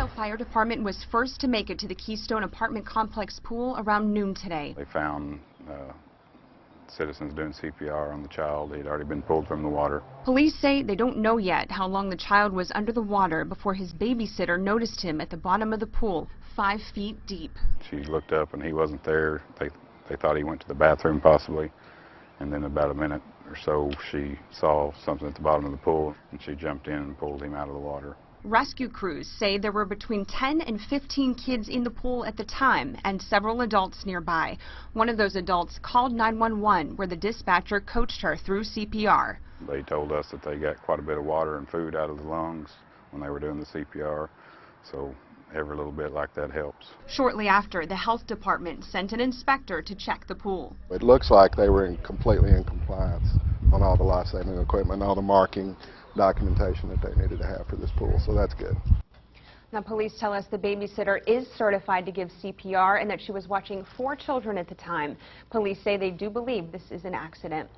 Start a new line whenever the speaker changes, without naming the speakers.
Palmdale Fire Department was first to make it to the Keystone apartment complex pool around noon today.
They found uh, citizens doing CPR on the child. He'd already been pulled from the water.
Police say they don't know yet how long the child was under the water before his babysitter noticed him at the bottom of the pool, five feet deep.
She looked up and he wasn't there. They, they thought he went to the bathroom possibly. And then about a minute or so, she saw something at the bottom of the pool and she jumped in and pulled him out of the water.
Rescue crews say there were between 10 and 15 kids in the pool at the time and several adults nearby. One of those adults called 911 where the dispatcher coached her through CPR.
They told us that they got quite a bit of water and food out of the lungs when they were doing the CPR. So every little bit like that helps.
Shortly after, the health department sent an inspector to check the pool.
It looks like they were in completely in compliance on all the life-saving equipment, all the marking documentation that they needed to have for this pool, so that's good.
Now, police tell us the babysitter is certified to give CPR and that she was watching four children at the time. Police say they do believe this is an accident.